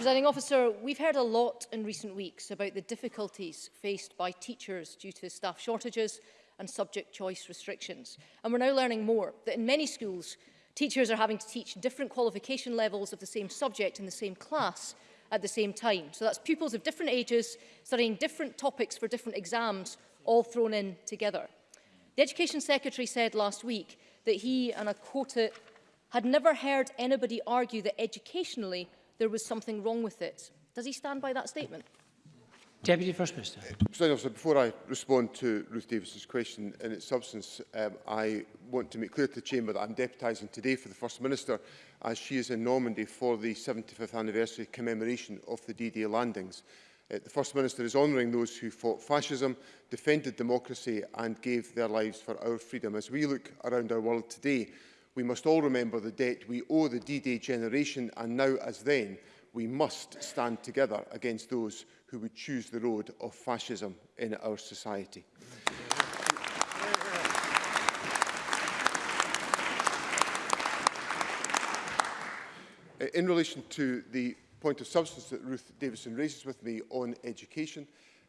Presiding officer, we've heard a lot in recent weeks about the difficulties faced by teachers due to staff shortages and subject choice restrictions. And we're now learning more, that in many schools, teachers are having to teach different qualification levels of the same subject in the same class at the same time. So that's pupils of different ages studying different topics for different exams, all thrown in together. The Education Secretary said last week that he, and I quote it, had never heard anybody argue that educationally there was something wrong with it. Does he stand by that statement? Deputy First Minister. Uh, Officer, before I respond to Ruth Davis's question in its substance, um, I want to make clear to the Chamber that I'm deputising today for the First Minister as she is in Normandy for the 75th anniversary commemoration of the D-Day landings. Uh, the First Minister is honouring those who fought fascism, defended democracy and gave their lives for our freedom. As we look around our world today, We must all remember the debt we owe the D-Day generation and now as then we must stand together against those who would choose the road of fascism in our society. Uh, in relation to the point of substance that Ruth Davison raises with me on education,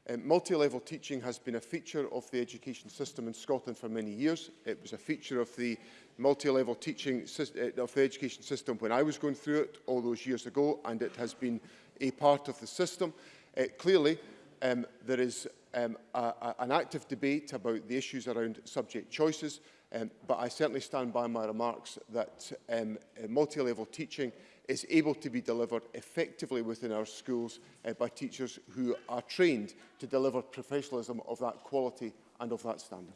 um, multi-level teaching has been a feature of the education system in Scotland for many years. It was a feature of the multi-level teaching eh, of the education system when I was going through it all those years ago, and it has been a part of the system. Uh, clearly, um, there is um, a, a, an active debate about the issues around subject choices, um, but I certainly stand by my remarks that um, eh, multi-level teaching is able to be delivered effectively within our schools uh, by teachers who are trained to deliver professionalism of that quality and of that standard.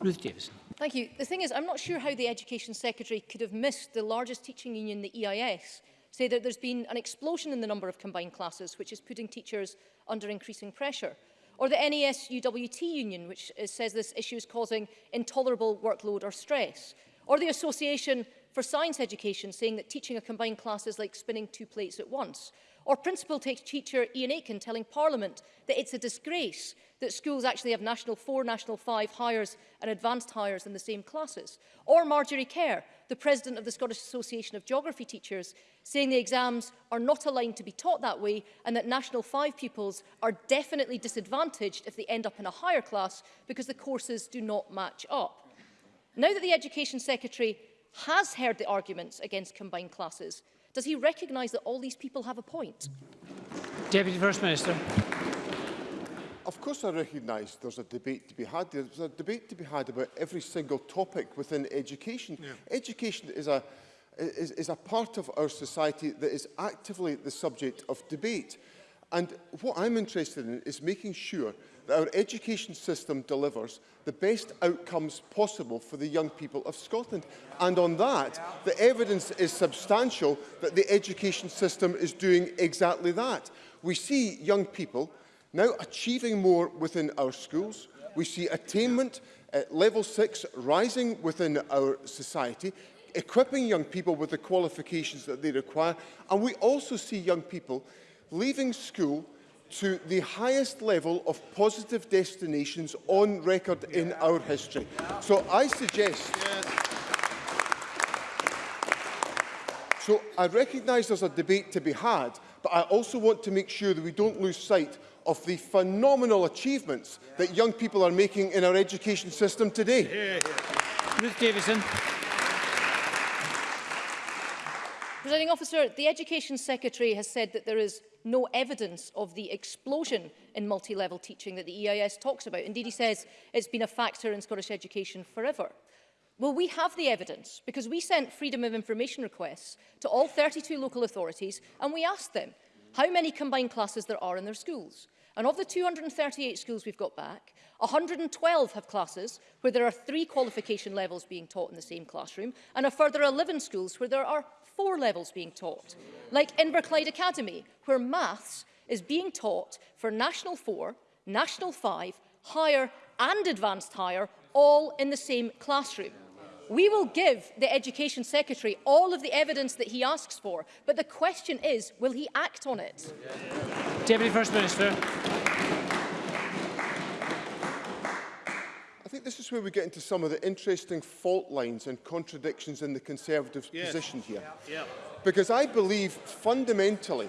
Ruth Davidson. Thank you. The thing is, I'm not sure how the Education Secretary could have missed the largest teaching union, the EIS, say that there's been an explosion in the number of combined classes, which is putting teachers under increasing pressure. Or the NES union, which is, says this issue is causing intolerable workload or stress. Or the Association for Science Education, saying that teaching a combined class is like spinning two plates at once. Or principal teacher Ian Aitken telling Parliament that it's a disgrace that schools actually have National 4, National 5 hires and advanced hires in the same classes. Or Marjorie Kerr, the president of the Scottish Association of Geography Teachers, saying the exams are not aligned to be taught that way and that National 5 pupils are definitely disadvantaged if they end up in a higher class because the courses do not match up. Now that the Education Secretary has heard the arguments against combined classes, Does he recognise that all these people have a point? Deputy First Minister. Of course I recognise there's a debate to be had. There's a debate to be had about every single topic within education. Yeah. Education is a, is, is a part of our society that is actively the subject of debate. And what I'm interested in is making sure that our education system delivers the best outcomes possible for the young people of Scotland. And on that, the evidence is substantial that the education system is doing exactly that. We see young people now achieving more within our schools. We see attainment at level six rising within our society equipping young people with the qualifications that they require. And we also see young people leaving school to the highest level of positive destinations on record yeah. in our history. Yeah. So I suggest... Yes. So I recognise there's a debate to be had, but I also want to make sure that we don't lose sight of the phenomenal achievements yeah. that young people are making in our education system today. Ruth Davison. Presiding officer, the Education Secretary has said that there is no evidence of the explosion in multi-level teaching that the EIS talks about. Indeed, he says it's been a factor in Scottish education forever. Well, we have the evidence because we sent freedom of information requests to all 32 local authorities and we asked them how many combined classes there are in their schools. And of the 238 schools we've got back, 112 have classes where there are three qualification levels being taught in the same classroom and a further 11 schools where there are four levels being taught, like Inverclyde Academy, where maths is being taught for National 4, National 5, Higher and Advanced Higher, all in the same classroom. We will give the Education Secretary all of the evidence that he asks for, but the question is, will he act on it? Deputy First Minister. think this is where we get into some of the interesting fault lines and contradictions in the Conservatives' yes. position here. Yeah. Yeah. Because I believe fundamentally,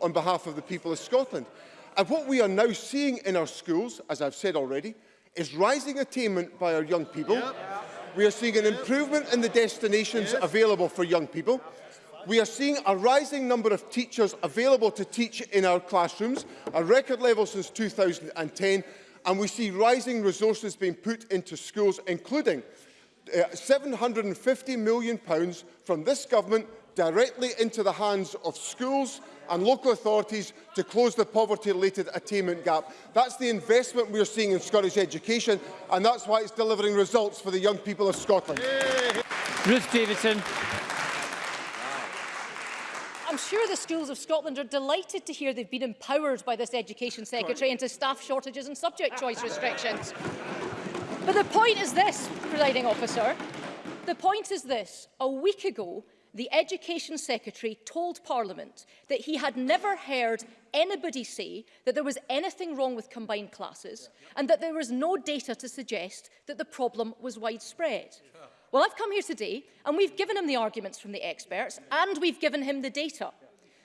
on behalf of the people of Scotland. And what we are now seeing in our schools, as I've said already, is rising attainment by our young people. Yep. We are seeing an improvement in the destinations yes. available for young people. We are seeing a rising number of teachers available to teach in our classrooms, a record level since 2010, and we see rising resources being put into schools, including uh, £750 million pounds from this government directly into the hands of schools and local authorities to close the poverty-related attainment gap. That's the investment we are seeing in Scottish education, and that's why it's delivering results for the young people of Scotland. Ruth Davidson. I'm sure the schools of Scotland are delighted to hear they've been empowered by this Education Secretary into staff shortages and subject choice restrictions. But the point is this, presiding officer. The point is this. A week ago, the Education Secretary told Parliament that he had never heard anybody say that there was anything wrong with combined classes and that there was no data to suggest that the problem was widespread. Yeah. Well, I've come here today and we've given him the arguments from the experts and we've given him the data.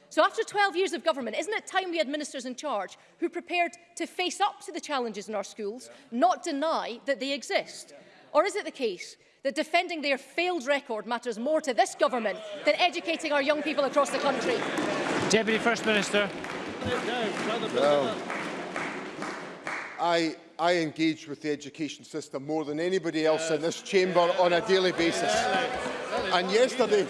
So after 12 years of government, isn't it time we had ministers in charge who prepared to face up to the challenges in our schools, yeah. not deny that they exist? Yeah. Or is it the case that defending their failed record matters more to this government than educating our young people across the country? Deputy First Minister. No, no. I I engage with the education system more than anybody else yes. in this chamber yes. on a daily basis. Yes. And yesterday,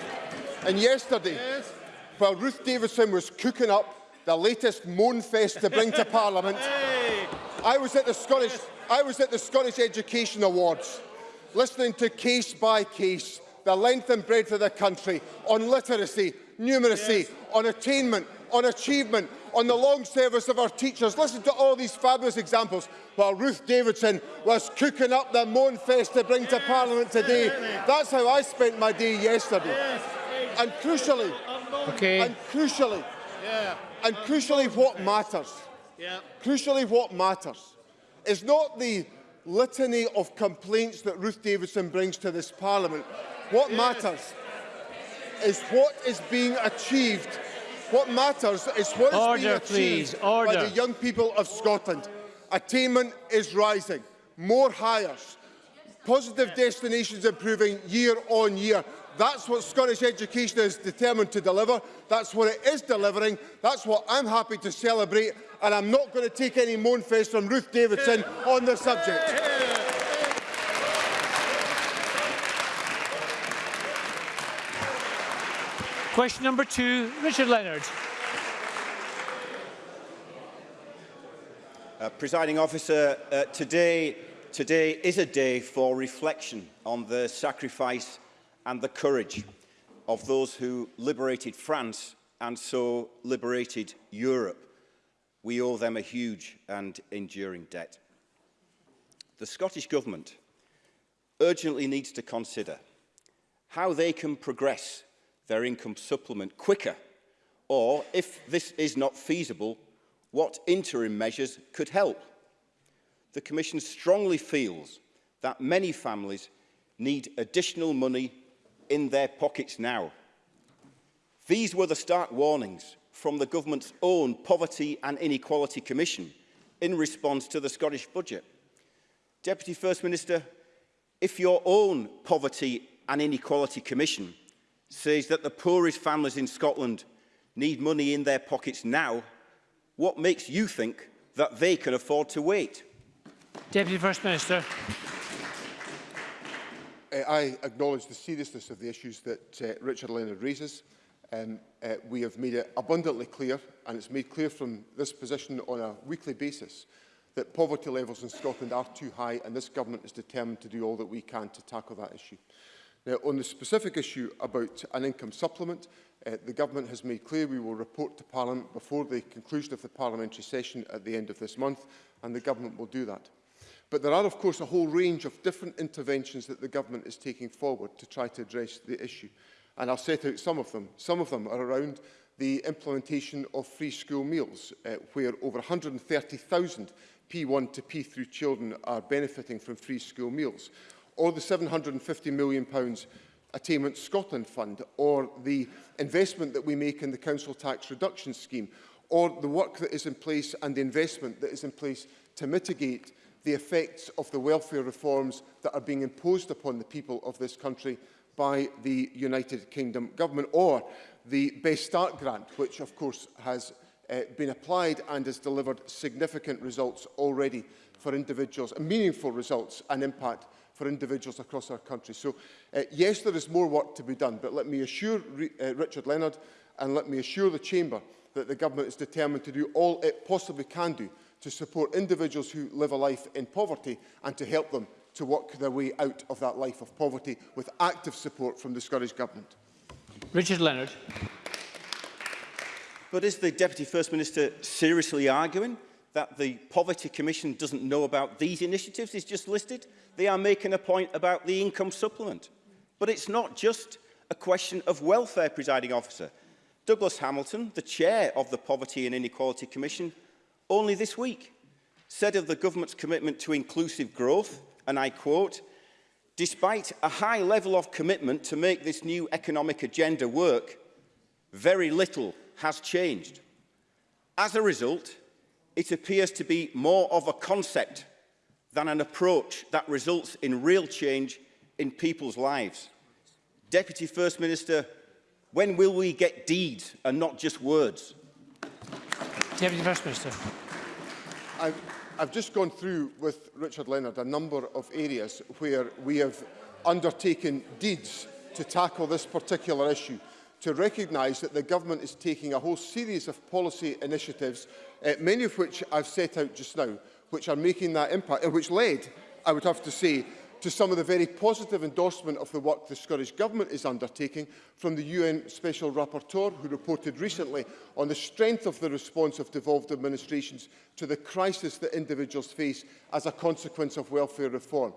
and yesterday, yes. while Ruth Davidson was cooking up the latest moanfest to bring to Parliament, hey. I was at the Scottish I was at the Scottish Education Awards, listening to case by case the length and breadth of the country on literacy, numeracy, yes. on attainment, on achievement, on the long service of our teachers. Listen to all these fabulous examples. While Ruth Davidson was cooking up the Moan Fest to bring to Parliament today, that's how I spent my day yesterday. and crucially, okay. and crucially, yeah. and crucially what matters, yeah. crucially what matters is not the litany of complaints that Ruth Davidson brings to this Parliament. What yes. matters is what is being achieved What matters is what is being achieved please. Order. by the young people of Scotland. Attainment is rising, more hires, positive destinations improving year on year. That's what Scottish education is determined to deliver. That's what it is delivering. That's what I'm happy to celebrate. And I'm not going to take any moan face from Ruth Davidson on the subject. Question number two, Richard Leonard. Uh, presiding officer, uh, today, today is a day for reflection on the sacrifice and the courage of those who liberated France and so liberated Europe. We owe them a huge and enduring debt. The Scottish Government urgently needs to consider how they can progress their income supplement quicker? Or, if this is not feasible, what interim measures could help? The Commission strongly feels that many families need additional money in their pockets now. These were the stark warnings from the government's own Poverty and Inequality Commission in response to the Scottish budget. Deputy First Minister, if your own Poverty and Inequality Commission says that the poorest families in Scotland need money in their pockets now, what makes you think that they can afford to wait? Deputy First Minister. Uh, I acknowledge the seriousness of the issues that uh, Richard Leonard raises. Um, uh, we have made it abundantly clear, and it's made clear from this position on a weekly basis, that poverty levels in Scotland are too high, and this government is determined to do all that we can to tackle that issue. Now, on the specific issue about an income supplement, uh, the Government has made clear we will report to Parliament before the conclusion of the parliamentary session at the end of this month, and the Government will do that. But there are, of course, a whole range of different interventions that the Government is taking forward to try to address the issue. And I'll set out some of them. Some of them are around the implementation of free school meals, uh, where over 130,000 P1 to P3 children are benefiting from free school meals or the £750 million Attainment Scotland Fund, or the investment that we make in the council tax reduction scheme, or the work that is in place and the investment that is in place to mitigate the effects of the welfare reforms that are being imposed upon the people of this country by the United Kingdom government, or the Best Start grant, which of course has uh, been applied and has delivered significant results already for individuals, meaningful results and impact for individuals across our country. So uh, yes, there is more work to be done, but let me assure Re uh, Richard Leonard and let me assure the Chamber that the government is determined to do all it possibly can do to support individuals who live a life in poverty and to help them to work their way out of that life of poverty with active support from the Scottish Government. Richard Leonard. But is the Deputy First Minister seriously arguing that the Poverty Commission doesn't know about these initiatives is just listed. They are making a point about the income supplement. But it's not just a question of welfare, presiding officer. Douglas Hamilton, the chair of the Poverty and Inequality Commission, only this week said of the government's commitment to inclusive growth, and I quote, despite a high level of commitment to make this new economic agenda work, very little has changed. As a result, it appears to be more of a concept than an approach that results in real change in people's lives. Deputy First Minister, when will we get deeds and not just words? Deputy First Minister. I've, I've just gone through with Richard Leonard a number of areas where we have undertaken deeds to tackle this particular issue to recognise that the government is taking a whole series of policy initiatives, uh, many of which I've set out just now, which are making that impact, uh, which led, I would have to say, to some of the very positive endorsement of the work the Scottish Government is undertaking from the UN Special Rapporteur, who reported recently on the strength of the response of devolved administrations to the crisis that individuals face as a consequence of welfare reform.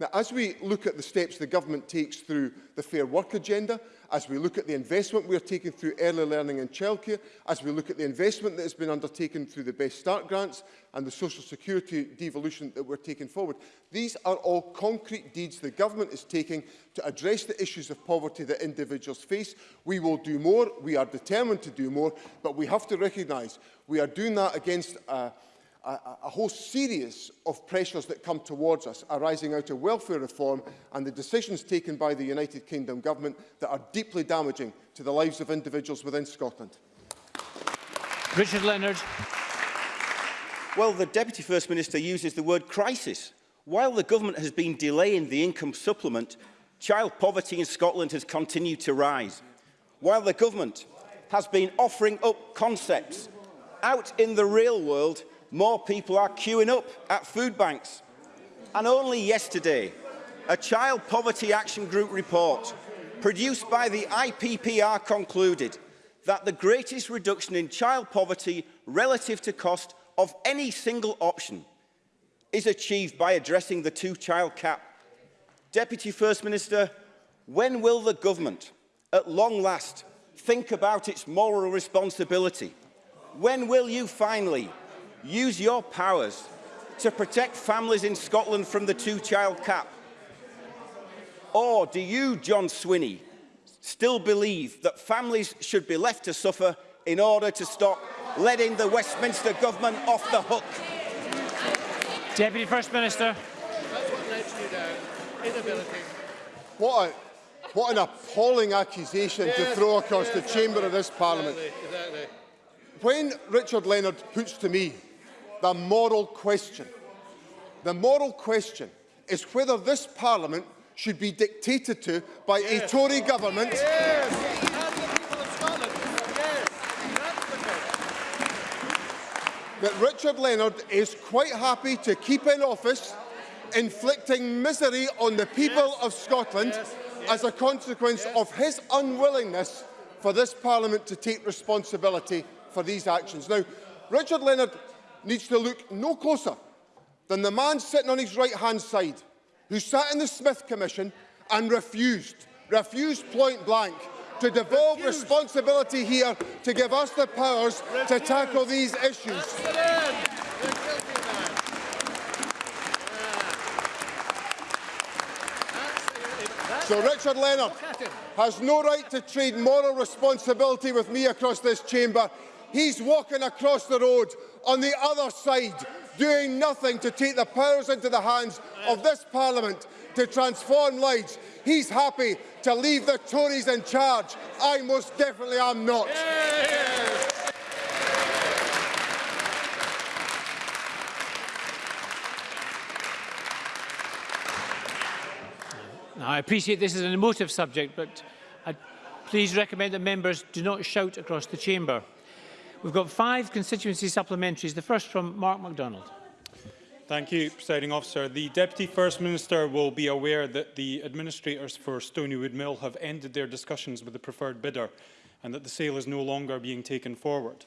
Now, as we look at the steps the government takes through the Fair Work agenda, as we look at the investment we are taking through early learning and childcare, as we look at the investment that has been undertaken through the Best Start grants and the social security devolution that we're taking forward, these are all concrete deeds the government is taking to address the issues of poverty that individuals face. We will do more, we are determined to do more, but we have to recognise we are doing that against a uh, a, a whole series of pressures that come towards us arising out of welfare reform and the decisions taken by the United Kingdom government that are deeply damaging to the lives of individuals within Scotland. Richard Leonard. Well, the Deputy First Minister uses the word crisis. While the government has been delaying the income supplement, child poverty in Scotland has continued to rise. While the government has been offering up concepts, out in the real world, more people are queuing up at food banks. And only yesterday, a Child Poverty Action Group report produced by the IPPR concluded that the greatest reduction in child poverty relative to cost of any single option is achieved by addressing the two-child cap. Deputy First Minister, when will the government, at long last, think about its moral responsibility? When will you finally Use your powers to protect families in Scotland from the two-child cap. Or do you, John Swinney, still believe that families should be left to suffer in order to stop letting the Westminster Government off the hook? Deputy First Minister. That's what lets you down. Inability. What, a, what an appalling accusation yes, to throw across yes, the chamber exactly, of this Parliament. Exactly, exactly. When Richard Leonard puts to me the moral question. The moral question is whether this parliament should be dictated to by yes. a Tory government. Yes. That Richard Leonard is quite happy to keep in office, inflicting misery on the people yes. of Scotland as a consequence of his unwillingness for this Parliament to take responsibility for these actions. Now, Richard Leonard needs to look no closer than the man sitting on his right-hand side who sat in the Smith Commission and refused, refused point blank to devolve refused. responsibility here to give us the powers refused. to tackle these issues. So Richard Leonard has no right to trade moral responsibility with me across this chamber. He's walking across the road on the other side, doing nothing to take the powers into the hands of this Parliament to transform lives. He's happy to leave the Tories in charge. I most definitely am not. Now, I appreciate this is an emotive subject, but I please recommend that members do not shout across the chamber. We've got five constituency supplementaries, the first from Mark MacDonald. Thank you, Presiding Officer. The Deputy First Minister will be aware that the administrators for Stonywood Mill have ended their discussions with the preferred bidder and that the sale is no longer being taken forward.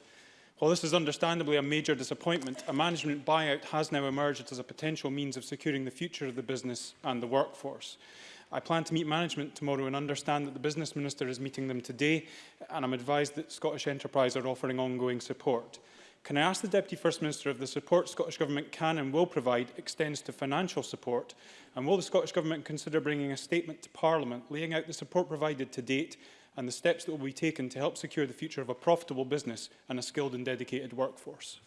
While this is understandably a major disappointment, a management buyout has now emerged as a potential means of securing the future of the business and the workforce. I plan to meet management tomorrow and understand that the Business Minister is meeting them today and I'm advised that Scottish Enterprise are offering ongoing support. Can I ask the Deputy First Minister if the support Scottish Government can and will provide extends to financial support? And will the Scottish Government consider bringing a statement to Parliament laying out the support provided to date and the steps that will be taken to help secure the future of a profitable business and a skilled and dedicated workforce?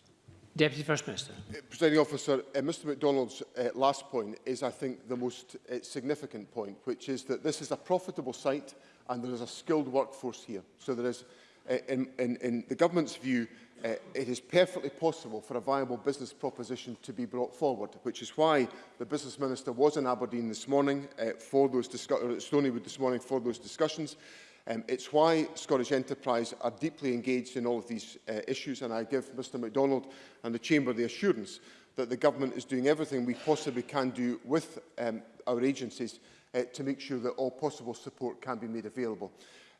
Deputy First Minister. Uh, Presiding officer, uh, Mr MacDonald's uh, last point is, I think, the most uh, significant point, which is that this is a profitable site and there is a skilled workforce here. So there is, uh, in, in, in the government's view, uh, it is perfectly possible for a viable business proposition to be brought forward, which is why the business minister was in Aberdeen this morning uh, for those uh, Stonywood this morning for those discussions. Um, it's why Scottish Enterprise are deeply engaged in all of these uh, issues, and I give Mr MacDonald and the Chamber the assurance that the government is doing everything we possibly can do with um, our agencies uh, to make sure that all possible support can be made available.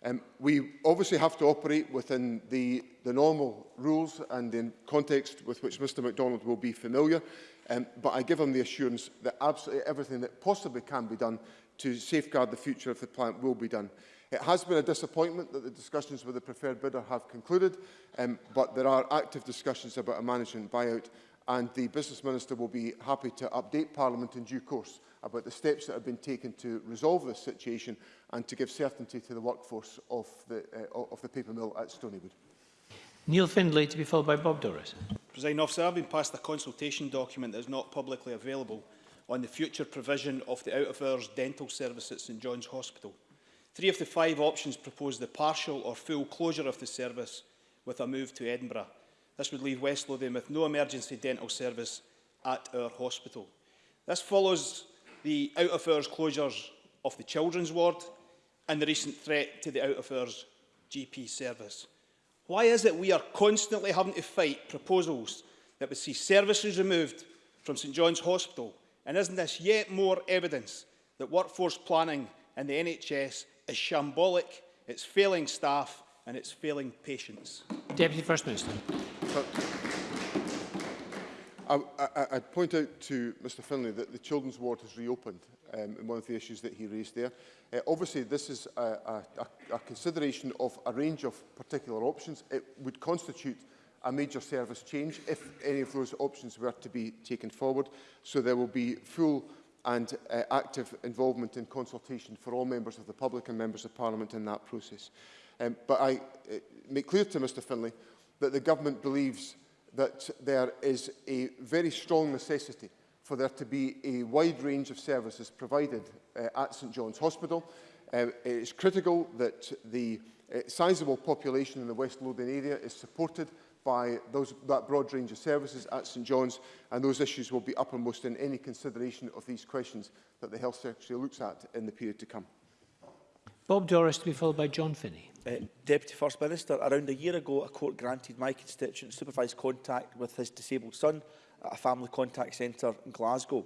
Um, we obviously have to operate within the, the normal rules and in context with which Mr MacDonald will be familiar, um, but I give him the assurance that absolutely everything that possibly can be done to safeguard the future of the plant will be done. It has been a disappointment that the discussions with the preferred bidder have concluded, um, but there are active discussions about a management buyout and the Business Minister will be happy to update Parliament in due course about the steps that have been taken to resolve this situation and to give certainty to the workforce of the, uh, of the paper mill at Stonywood. Neil Findlay to be followed by Bob Doris. President officer, I've been passed a consultation document that is not publicly available on the future provision of the out-of-hours dental service at St John's Hospital. Three of the five options proposed the partial or full closure of the service with a move to Edinburgh. This would leave West Lothian with no emergency dental service at our hospital. This follows the out-of-hours closures of the children's ward and the recent threat to the out-of-hours GP service. Why is it we are constantly having to fight proposals that would see services removed from St John's Hospital? And isn't this yet more evidence that workforce planning in the NHS is shambolic, it's failing staff and it's failing patients. Deputy First Minister. I, would point out to Mr Finlay that the children's ward has reopened um, in one of the issues that he raised there. Uh, obviously, this is a, a, a consideration of a range of particular options. It would constitute a major service change if any of those options were to be taken forward. So there will be full and uh, active involvement and consultation for all members of the public and members of Parliament in that process. Um, but I uh, make clear to Mr Finlay that the government believes that there is a very strong necessity for there to be a wide range of services provided uh, at St John's Hospital. Uh, it is critical that the uh, sizable population in the West Lothian area is supported by those, that broad range of services at St John's, and those issues will be uppermost in any consideration of these questions that the Health Secretary looks at in the period to come. Bob Doris to be followed by John Finney. Uh, Deputy First Minister, around a year ago, a court granted my constituent supervised contact with his disabled son at a family contact centre in Glasgow.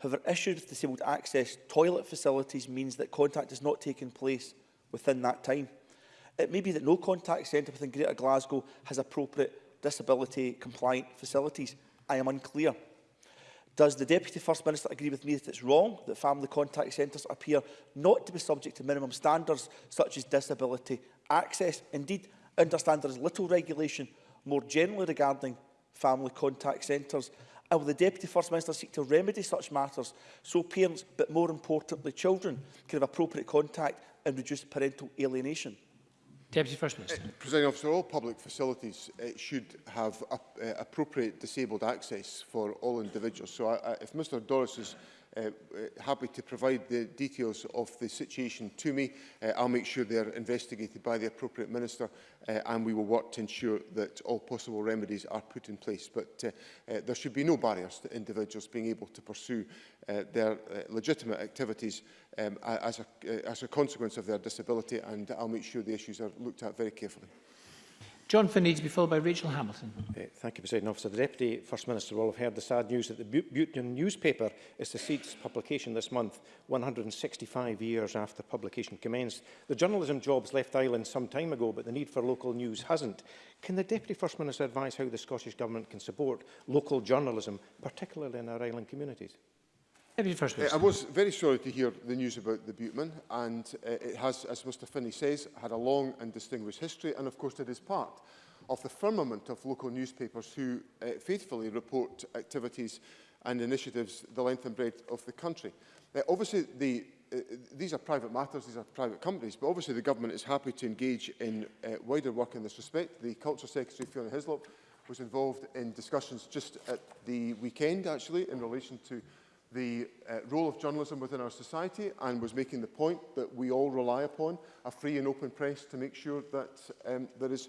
However, issues with disabled access toilet facilities means that contact has not taken place within that time. It may be that no contact centre within Greater Glasgow has appropriate disability compliant facilities. I am unclear. Does the Deputy First Minister agree with me that it's wrong that family contact centres appear not to be subject to minimum standards such as disability access? Indeed, I understand there is little regulation more generally regarding family contact centres. And will the Deputy First Minister seek to remedy such matters so parents, but more importantly children, can have appropriate contact and reduce parental alienation? Deputy First Minister. Uh, Presiding officer, all public facilities uh, should have uh, appropriate disabled access for all individuals. So I, I, if Mr is Uh, uh, happy to provide the details of the situation to me. Uh, I'll make sure they're investigated by the appropriate minister uh, and we will work to ensure that all possible remedies are put in place. But uh, uh, there should be no barriers to individuals being able to pursue uh, their uh, legitimate activities um, as, a, uh, as a consequence of their disability and I'll make sure the issues are looked at very carefully. John Finney to be followed by Rachel Hamilton. Uh, thank you, President Officer. The Deputy First Minister will have heard the sad news that the Butean newspaper is to cease publication this month, 165 years after publication commenced. The journalism jobs left Ireland some time ago, but the need for local news hasn't. Can the Deputy First Minister advise how the Scottish Government can support local journalism, particularly in our island communities? Uh, I was very sorry to hear the news about the Buteman, and uh, it has, as Mr Finney says, had a long and distinguished history, and of course it is part of the firmament of local newspapers who uh, faithfully report activities and initiatives the length and breadth of the country. Uh, obviously, the, uh, these are private matters, these are private companies, but obviously the government is happy to engage in uh, wider work in this respect. The Culture Secretary, Fiona Hislop, was involved in discussions just at the weekend, actually, in relation to the uh, role of journalism within our society and was making the point that we all rely upon a free and open press to make sure that um, there is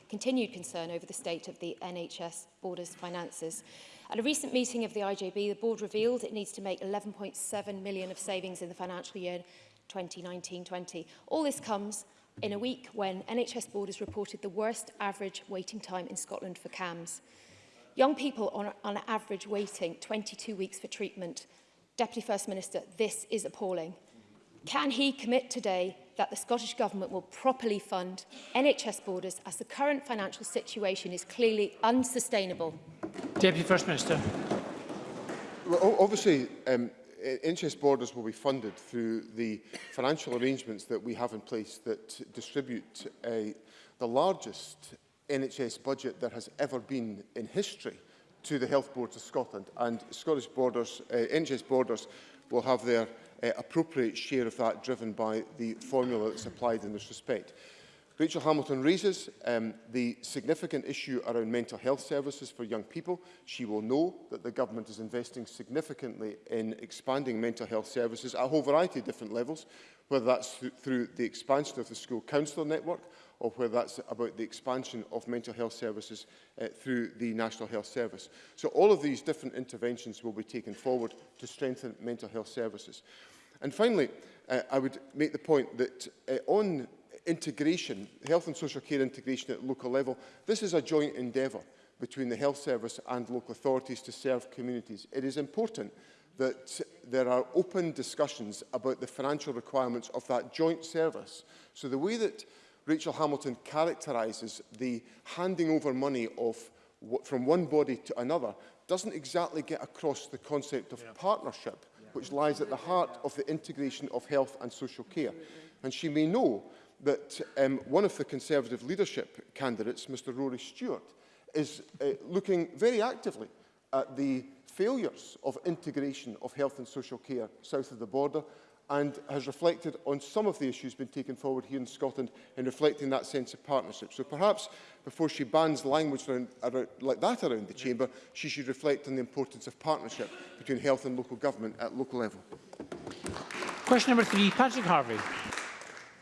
continued concern over the state of the NHS Borders finances. At a recent meeting of the IJB, the board revealed it needs to make 11.7 million of savings in the financial year 2019-20. All this comes in a week when NHS Borders reported the worst average waiting time in Scotland for CAMS. Young people are on average waiting 22 weeks for treatment. Deputy First Minister, this is appalling. Can he commit today that the Scottish Government will properly fund NHS borders as the current financial situation is clearly unsustainable? Deputy First Minister. Well, obviously, um, NHS borders will be funded through the financial arrangements that we have in place that distribute uh, the largest NHS budget there has ever been in history to the Health Boards of Scotland. And Scottish Borders, uh, eh, NHS Borders will have their uh, appropriate share of that driven by the formula that's applied in this respect. Rachel Hamilton raises um, the significant issue around mental health services for young people. She will know that the government is investing significantly in expanding mental health services at a whole variety of different levels, whether that's th through the expansion of the school counsellor network, or whether that's about the expansion of mental health services uh, through the National Health Service. So all of these different interventions will be taken forward to strengthen mental health services. And finally, uh, I would make the point that uh, on integration, health and social care integration at local level, this is a joint endeavour between the health service and local authorities to serve communities. It is important that there are open discussions about the financial requirements of that joint service. So the way that Rachel Hamilton characterises the handing over money of, from one body to another doesn't exactly get across the concept of yeah. partnership, yeah. which lies at the heart of the integration of health and social care. And she may know that um, one of the Conservative leadership candidates, Mr Rory Stewart, is uh, looking very actively at the failures of integration of health and social care south of the border and has reflected on some of the issues being taken forward here in Scotland in reflecting that sense of partnership. So perhaps before she bans language around, around, like that around the chamber, she should reflect on the importance of partnership between health and local government at local level. Question number three, Patrick Harvey.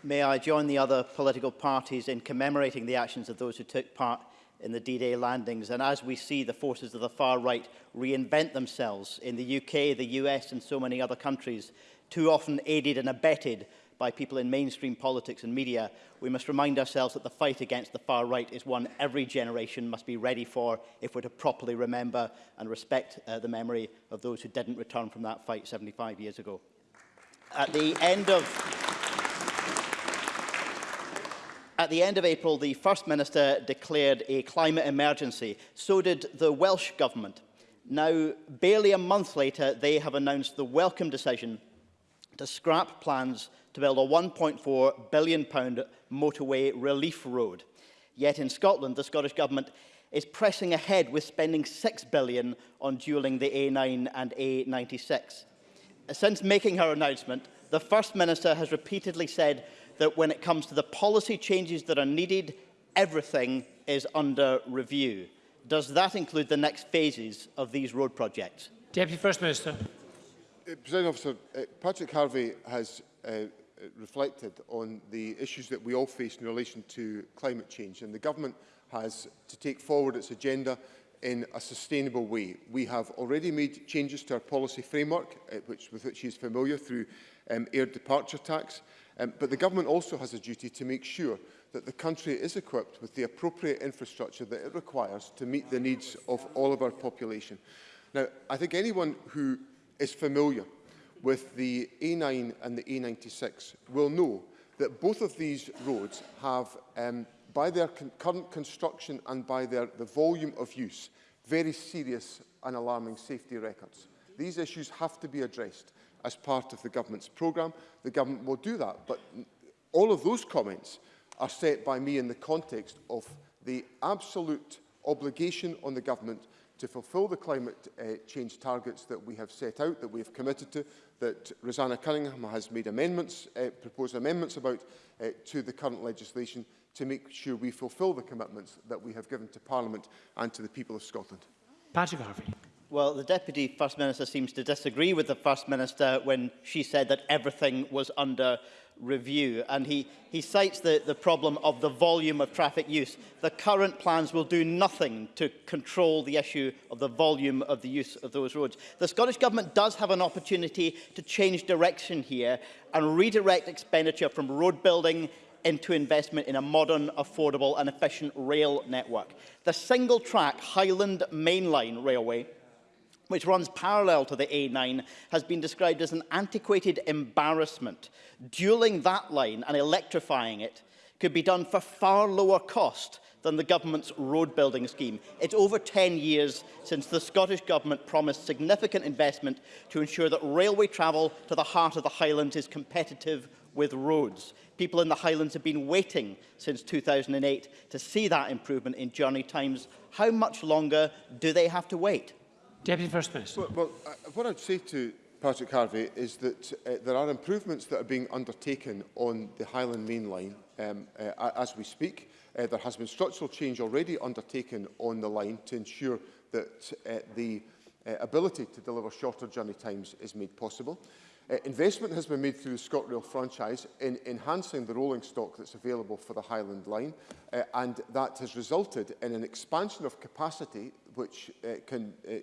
May I join the other political parties in commemorating the actions of those who took part in the D-Day landings. And as we see the forces of the far right reinvent themselves in the UK, the US and so many other countries too often aided and abetted by people in mainstream politics and media, we must remind ourselves that the fight against the far right is one every generation must be ready for if we're to properly remember and respect uh, the memory of those who didn't return from that fight 75 years ago. At the end of At the end of April, the First Minister declared a climate emergency. So did the Welsh Government. Now, barely a month later, they have announced the welcome decision to scrap plans to build a £1.4 billion motorway relief road. Yet in Scotland, the Scottish Government is pressing ahead with spending £6 billion on duelling the A9 and A96. Since making her announcement, the First Minister has repeatedly said that when it comes to the policy changes that are needed, everything is under review. Does that include the next phases of these road projects? Deputy First Minister. Uh, President Officer, uh, Patrick Harvey has uh, reflected on the issues that we all face in relation to climate change and the government has to take forward its agenda in a sustainable way. We have already made changes to our policy framework, uh, which, with which he is familiar through um, air departure tax, um, but the government also has a duty to make sure that the country is equipped with the appropriate infrastructure that it requires to meet the needs of all of our population. Now, I think anyone who is familiar with the A9 and the A96 will know that both of these roads have, um, by their con current construction and by their, the volume of use, very serious and alarming safety records. These issues have to be addressed as part of the government's programme. The government will do that, but all of those comments are set by me in the context of the absolute obligation on the government to fulfil the climate uh, change targets that we have set out, that we have committed to, that Rosanna Cunningham has made amendments, uh, proposed amendments about uh, to the current legislation to make sure we fulfil the commitments that we have given to Parliament and to the people of Scotland. Patrick Harvey. Well, the Deputy First Minister seems to disagree with the First Minister when she said that everything was under review and he, he cites the, the problem of the volume of traffic use. The current plans will do nothing to control the issue of the volume of the use of those roads. The Scottish Government does have an opportunity to change direction here and redirect expenditure from road building into investment in a modern, affordable and efficient rail network. The single track Highland Main Line Railway which runs parallel to the A9, has been described as an antiquated embarrassment. Dueling that line and electrifying it could be done for far lower cost than the government's road building scheme. It's over 10 years since the Scottish Government promised significant investment to ensure that railway travel to the heart of the Highlands is competitive with roads. People in the Highlands have been waiting since 2008 to see that improvement in journey times. How much longer do they have to wait? Deputy First Minister. Well, well uh, what I'd say to Patrick Harvey is that uh, there are improvements that are being undertaken on the Highland Main Line um, uh, as we speak. Uh, there has been structural change already undertaken on the line to ensure that uh, the uh, ability to deliver shorter journey times is made possible. Uh, investment has been made through the ScotRail franchise in enhancing the rolling stock that's available for the Highland Line, uh, and that has resulted in an expansion of capacity which uh, can uh,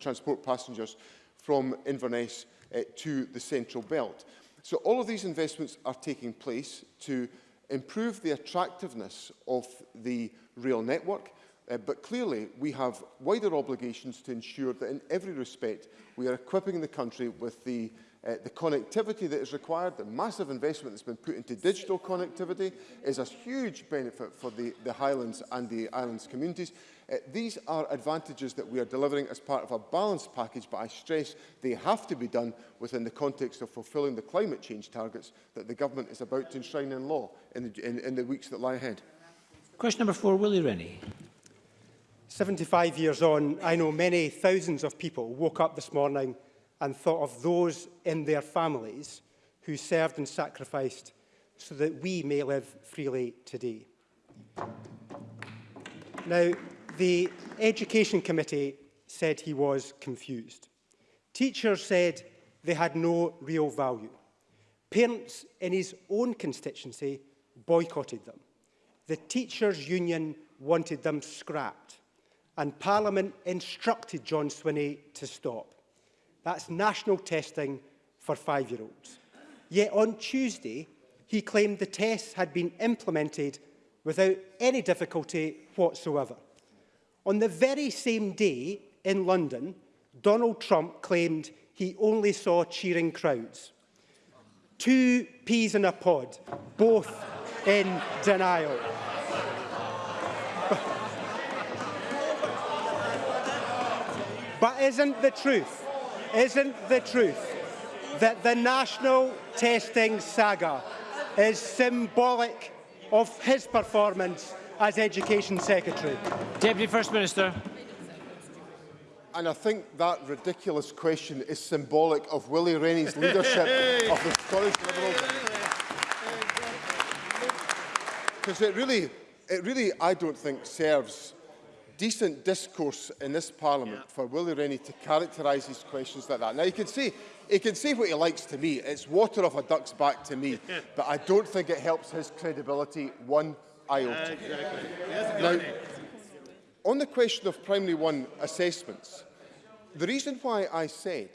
transport passengers from Inverness uh, to the central belt. So all of these investments are taking place to improve the attractiveness of the rail network, uh, but clearly we have wider obligations to ensure that in every respect we are equipping the country with the uh, the connectivity that is required, the massive investment that's been put into digital connectivity is a huge benefit for the, the Highlands and the islands communities. Uh, these are advantages that we are delivering as part of a balanced package, but I stress they have to be done within the context of fulfilling the climate change targets that the government is about to enshrine in law in the, in, in the weeks that lie ahead. Question number four, Willie Rennie. 75 years on, I know many thousands of people woke up this morning and thought of those in their families who served and sacrificed so that we may live freely today. Now, the Education Committee said he was confused. Teachers said they had no real value. Parents in his own constituency boycotted them. The teachers' union wanted them scrapped, and Parliament instructed John Swinney to stop. That's national testing for five-year-olds. Yet on Tuesday, he claimed the tests had been implemented without any difficulty whatsoever. On the very same day in London, Donald Trump claimed he only saw cheering crowds. Two peas in a pod, both in denial. but isn't the truth? Isn't the truth that the national testing saga is symbolic of his performance as Education Secretary? Deputy First Minister. And I think that ridiculous question is symbolic of Willie Rennie's leadership of the Scottish Liberals. Because it really, it really, I don't think, serves decent discourse in this Parliament yeah. for Willie Rennie to characterise his questions like that. Now, you can see, he can say what he likes to me. It's water off a duck's back to me. but I don't think it helps his credibility one iota. Uh, exactly. Now, on the question of primary one assessments, the reason why I said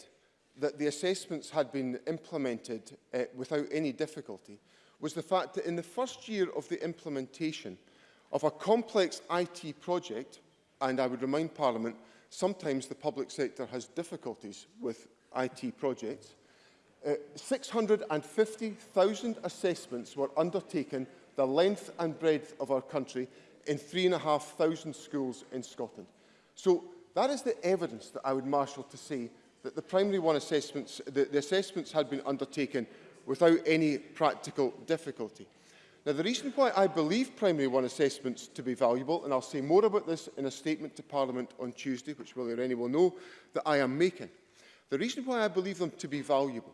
that the assessments had been implemented uh, without any difficulty was the fact that in the first year of the implementation of a complex IT project, And I would remind Parliament, sometimes the public sector has difficulties with IT projects. Uh, 650,000 assessments were undertaken the length and breadth of our country in 3,500 schools in Scotland. So that is the evidence that I would marshal to say that the primary one assessments, the, the assessments had been undertaken without any practical difficulty. Now, the reason why I believe Primary one assessments to be valuable, and I'll say more about this in a statement to Parliament on Tuesday, which or any will know, that I am making. The reason why I believe them to be valuable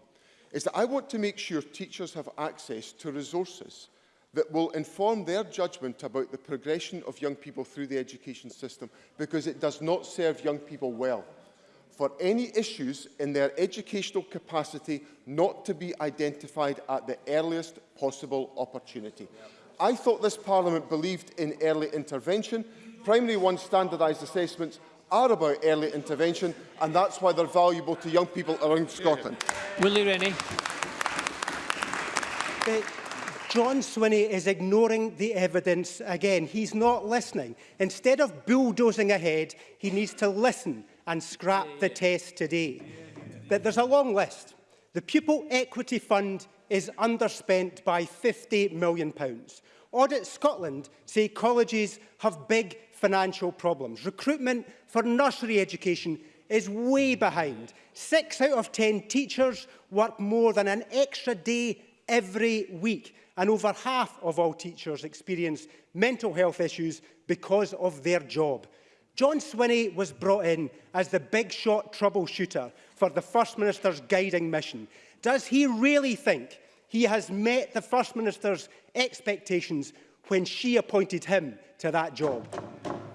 is that I want to make sure teachers have access to resources that will inform their judgment about the progression of young people through the education system because it does not serve young people well for any issues in their educational capacity not to be identified at the earliest possible opportunity. I thought this Parliament believed in early intervention. Primary one standardised assessments are about early intervention and that's why they're valuable to young people around Scotland. Willie Rennie. Uh, John Swinney is ignoring the evidence again. He's not listening. Instead of bulldozing ahead, he needs to listen and scrap the test today. but there's a long list. The Pupil Equity Fund is underspent by £50 million. Pounds. Audit Scotland say colleges have big financial problems. Recruitment for nursery education is way behind. Six out of ten teachers work more than an extra day every week and over half of all teachers experience mental health issues because of their job. John Swinney was brought in as the big shot troubleshooter for the First Minister's guiding mission. Does he really think he has met the First Minister's expectations when she appointed him to that job?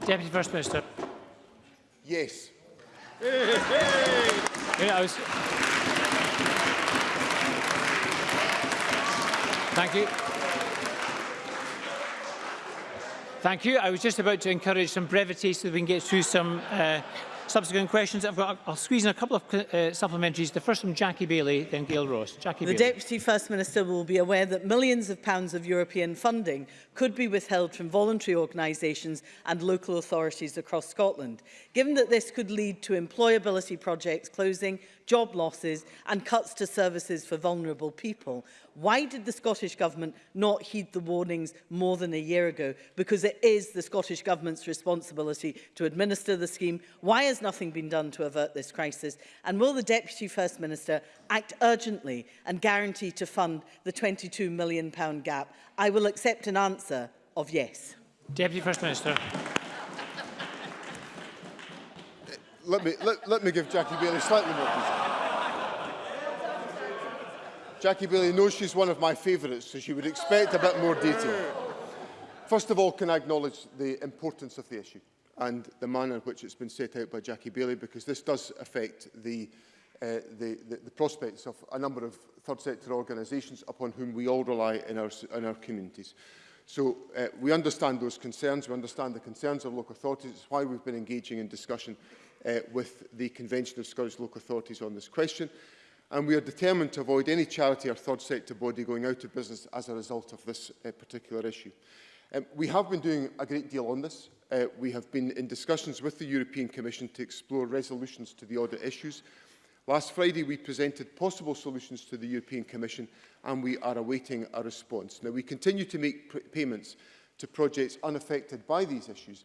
Deputy First Minister. Yes. Hey, hey. Yeah, I was... Thank you. Thank you. I was just about to encourage some brevity so that we can get through some uh, subsequent questions. I've got, I'll squeeze in a couple of uh, supplementaries. The first from Jackie Bailey, then Gail Ross. Jackie the Bailey. Deputy First Minister will be aware that millions of pounds of European funding could be withheld from voluntary organisations and local authorities across Scotland. Given that this could lead to employability projects closing, job losses and cuts to services for vulnerable people. Why did the Scottish Government not heed the warnings more than a year ago? Because it is the Scottish Government's responsibility to administer the scheme. Why has nothing been done to avert this crisis? And will the Deputy First Minister act urgently and guarantee to fund the £22 million gap? I will accept an answer of yes. Deputy First Minister. let me let, let me give Jackie Bailey slightly more detail. Jackie Bailey knows she's one of my favourites, so she would expect a bit more detail. First of all, can I acknowledge the importance of the issue and the manner in which it's been set out by Jackie Bailey, because this does affect the uh, the, the, the prospects of a number of third sector organisations upon whom we all rely in our, in our communities. So uh, we understand those concerns, we understand the concerns of local authorities, it's why we've been engaging in discussion uh, with the Convention of Scottish Local Authorities on this question. And we are determined to avoid any charity or third sector body going out of business as a result of this uh, particular issue. Um, we have been doing a great deal on this. Uh, we have been in discussions with the European Commission to explore resolutions to the audit issues. Last Friday, we presented possible solutions to the European Commission and we are awaiting a response. Now, we continue to make payments to projects unaffected by these issues,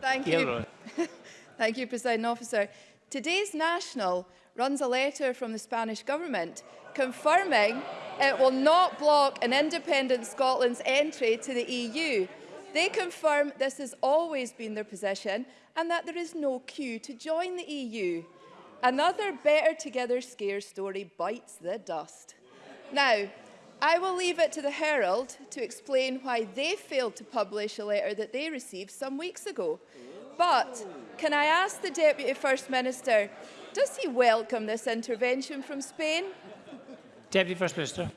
thank you. thank you, President Officer. Today's National runs a letter from the Spanish government confirming it will not block an independent Scotland's entry to the EU. They confirm this has always been their position and that there is no queue to join the EU. Another Better Together Scare story bites the dust. Now, I will leave it to the Herald to explain why they failed to publish a letter that they received some weeks ago. But can I ask the Deputy First Minister, does he welcome this intervention from Spain? Deputy First Minister.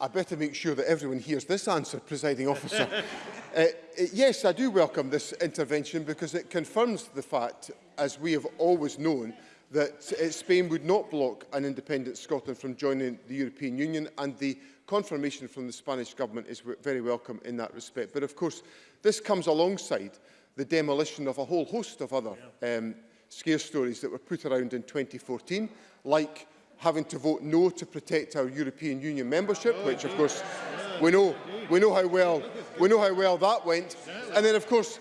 I better make sure that everyone hears this answer, presiding officer. Uh, uh, yes, I do welcome this intervention because it confirms the fact, as we have always known, that uh, Spain would not block an independent Scotland from joining the European Union and the confirmation from the Spanish government is very welcome in that respect. But of course, this comes alongside the demolition of a whole host of other yeah. um, scare stories that were put around in 2014, like having to vote no to protect our European Union membership, oh, which of course we know, we know how well, we know how well that went. And then of course,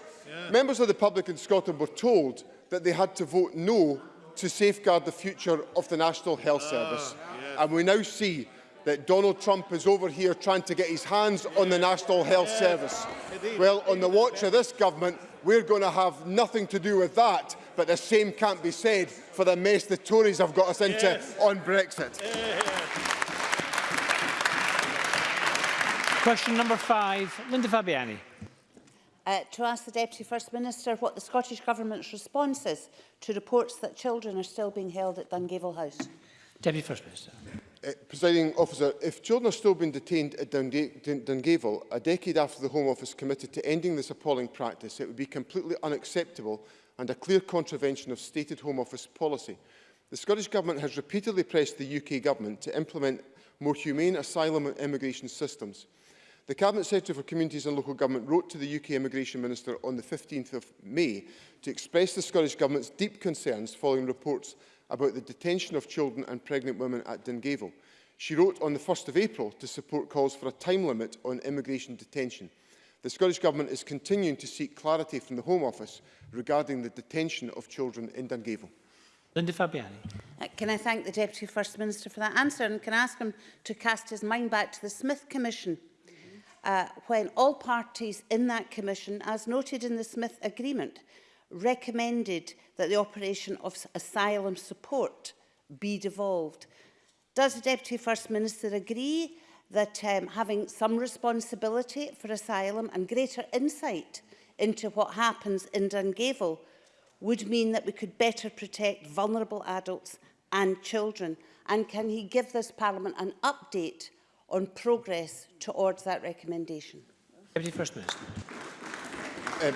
members of the public in Scotland were told that they had to vote no to safeguard the future of the National Health ah, Service. Yes. And we now see that Donald Trump is over here trying to get his hands on the National Health yes. Service. Indeed. Well, on the watch of this government, we're going to have nothing to do with that, but the same can't be said for the mess the Tories have got us into yes. on Brexit. Question number five, Linda Fabiani. uh, to ask the Deputy First Minister what the Scottish Government's response is to reports that children are still being held at Dungavel House. Deputy First Minister. Uh, Presiding officer, if children are still being detained at Dungavel, a decade after the Home Office committed to ending this appalling practice, it would be completely unacceptable and a clear contravention of stated Home Office policy. The Scottish Government has repeatedly pressed the UK Government to implement more humane asylum and immigration systems. The Cabinet Secretary for Communities and Local Government wrote to the UK Immigration Minister on the 15th of May to express the Scottish Government's deep concerns following reports about the detention of children and pregnant women at Dungavel. She wrote on the 1st of April to support calls for a time limit on immigration detention. The Scottish Government is continuing to seek clarity from the Home Office regarding the detention of children in Dungavel. Linda Fabiani. Uh, can I thank the Deputy First Minister for that answer and can I ask him to cast his mind back to the Smith Commission uh, when all parties in that commission, as noted in the Smith Agreement, recommended that the operation of asylum support be devolved. Does the Deputy First Minister agree that um, having some responsibility for asylum and greater insight into what happens in Dungavel would mean that we could better protect vulnerable adults and children? And can he give this Parliament an update on progress towards that recommendation. Deputy First Minister. Um,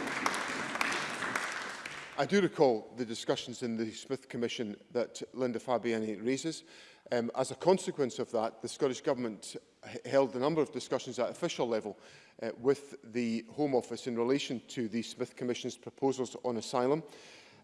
I do recall the discussions in the Smith Commission that Linda Fabiani raises. Um, as a consequence of that, the Scottish Government held a number of discussions at official level uh, with the Home Office in relation to the Smith Commission's proposals on asylum.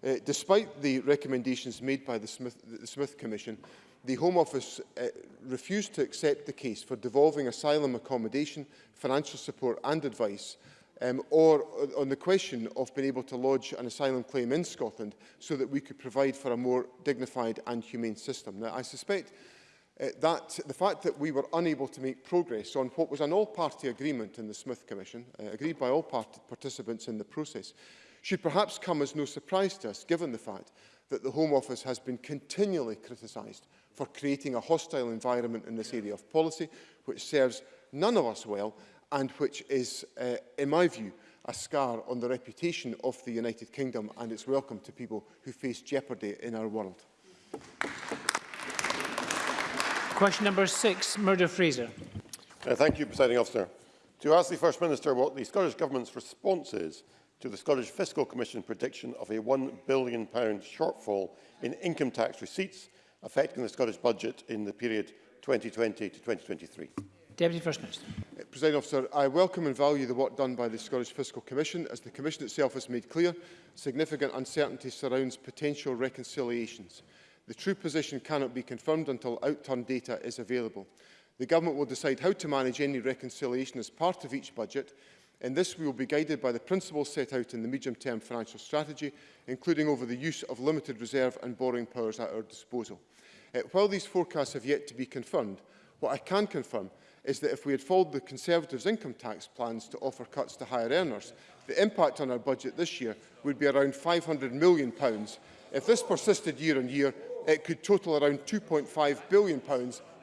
Uh, despite the recommendations made by the Smith, the Smith Commission, the Home Office uh, refused to accept the case for devolving asylum accommodation, financial support and advice um, or uh, on the question of being able to lodge an asylum claim in Scotland so that we could provide for a more dignified and humane system. Now, I suspect uh, that the fact that we were unable to make progress on what was an all-party agreement in the Smith Commission, uh, agreed by all party participants in the process, should perhaps come as no surprise to us, given the fact that the Home Office has been continually criticised for creating a hostile environment in this area of policy, which serves none of us well and which is, uh, in my view, a scar on the reputation of the United Kingdom and its welcome to people who face jeopardy in our world. Question number six, Murdo Fraser. Uh, thank you, Presiding Officer. To ask the First Minister what the Scottish Government's response is to the Scottish Fiscal Commission prediction of a £1 billion shortfall in income tax receipts affecting the Scottish budget in the period 2020 to 2023. Deputy First Minister. Uh, President Officer, I welcome and value the work done by the Scottish Fiscal Commission. As the Commission itself has made clear, significant uncertainty surrounds potential reconciliations. The true position cannot be confirmed until outturn data is available. The Government will decide how to manage any reconciliation as part of each budget, In this, we will be guided by the principles set out in the medium-term financial strategy, including over the use of limited reserve and borrowing powers at our disposal. Uh, while these forecasts have yet to be confirmed, what I can confirm is that if we had followed the Conservatives' income tax plans to offer cuts to higher earners, the impact on our budget this year would be around £500 million. If this persisted year on year, it could total around £2.5 billion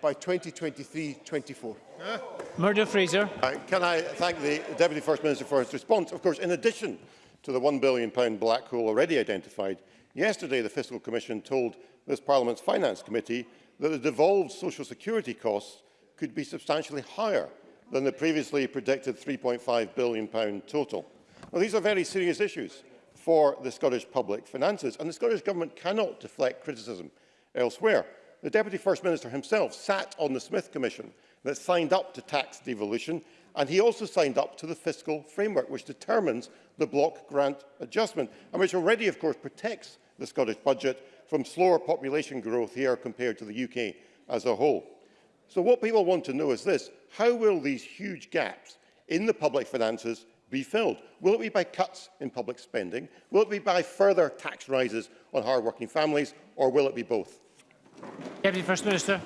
by 2023-24. Murdo Fraser. Uh, can I thank the Deputy First Minister for his response? Of course, in addition to the £1 billion black hole already identified, yesterday the Fiscal Commission told this Parliament's Finance Committee that the devolved social security costs could be substantially higher than the previously predicted £3.5 billion total. Now, these are very serious issues for the Scottish public finances, and the Scottish Government cannot deflect criticism elsewhere. The Deputy First Minister himself sat on the Smith Commission that signed up to tax devolution and he also signed up to the fiscal framework which determines the block grant adjustment and which already of course protects the Scottish budget from slower population growth here compared to the UK as a whole. So what people want to know is this, how will these huge gaps in the public finances be filled? Will it be by cuts in public spending? Will it be by further tax rises on hard-working families? Or will it be both? Deputy First Minister.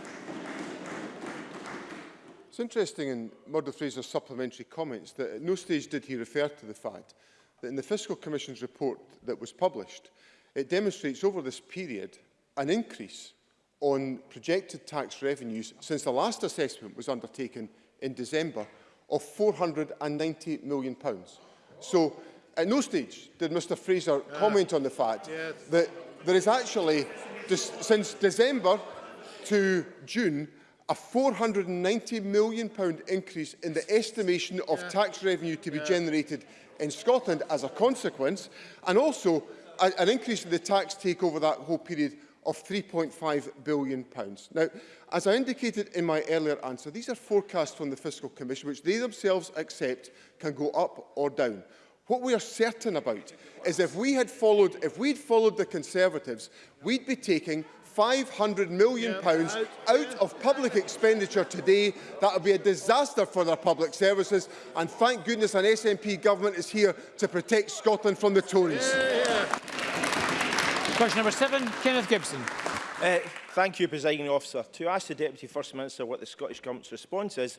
It's interesting in Murdo Fraser's supplementary comments that at no stage did he refer to the fact that in the Fiscal Commission's report that was published, it demonstrates over this period an increase on projected tax revenues since the last assessment was undertaken in December of £498 million. Pounds. So at no stage did Mr Fraser comment on the fact that there is actually, since December to June, a £490 million increase in the estimation of yeah. tax revenue to be yeah. generated in Scotland as a consequence, and also a, an increase in the tax take over that whole period of £3.5 billion. Now, as I indicated in my earlier answer, these are forecasts from the Fiscal Commission, which they themselves accept can go up or down. What we are certain about is if we had followed, if we'd followed the Conservatives, we'd be taking 500 million pounds out of public expenditure today. That would be a disaster for their public services. And thank goodness an SNP government is here to protect Scotland from the Tories. Yeah, yeah. Question number seven, Kenneth Gibson. Uh, Thank you, Presiding Officer. To ask the Deputy First Minister what the Scottish Government's response is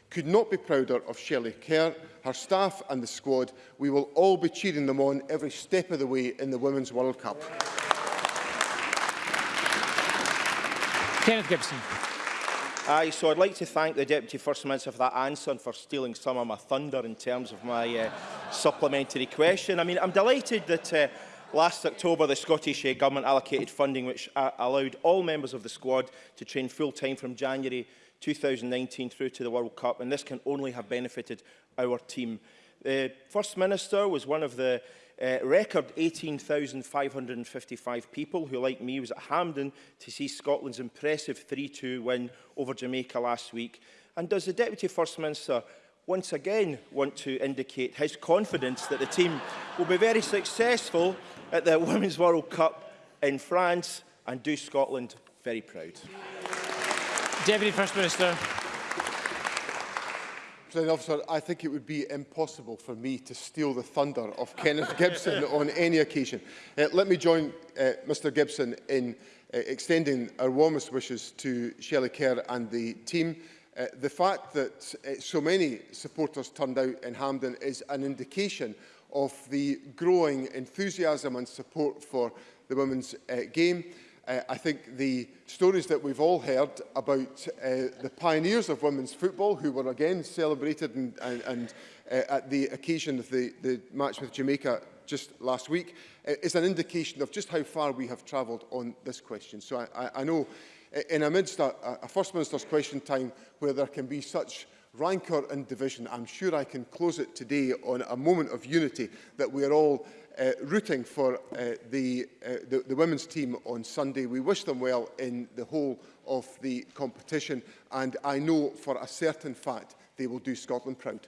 could not be prouder of Shelley Kerr, her staff and the squad. We will all be cheering them on every step of the way in the Women's World Cup. Kenneth Gibson. Aye, so I'd like to thank the Deputy First Minister for that answer and for stealing some of my thunder in terms of my uh, supplementary question. I mean, I'm delighted that uh, Last October, the Scottish eh, Government allocated funding which uh, allowed all members of the squad to train full-time from January 2019 through to the World Cup, and this can only have benefited our team. The First Minister was one of the uh, record 18,555 people who, like me, was at Hampden to see Scotland's impressive 3-2 win over Jamaica last week. And does the Deputy First Minister once again want to indicate his confidence that the team will be very successful at the Women's World Cup in France and do Scotland very proud. Deputy First Minister. President Officer, I think it would be impossible for me to steal the thunder of Kenneth Gibson on any occasion. Uh, let me join uh, Mr Gibson in uh, extending our warmest wishes to Shelley Kerr and the team. Uh, the fact that uh, so many supporters turned out in Hamden is an indication of the growing enthusiasm and support for the women's uh, game. Uh, I think the stories that we've all heard about uh, the pioneers of women's football who were again celebrated and, and, and uh, at the occasion of the, the match with Jamaica just last week uh, is an indication of just how far we have travelled on this question. So I, I, I know uh, in amidst a, a First Minister's question time where there can be such rancour and division. I'm sure I can close it today on a moment of unity that we are all uh, rooting for uh, the, uh, the, the women's team on Sunday. We wish them well in the whole of the competition and I know for a certain fact they will do Scotland proud.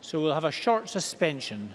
So we'll have a short suspension.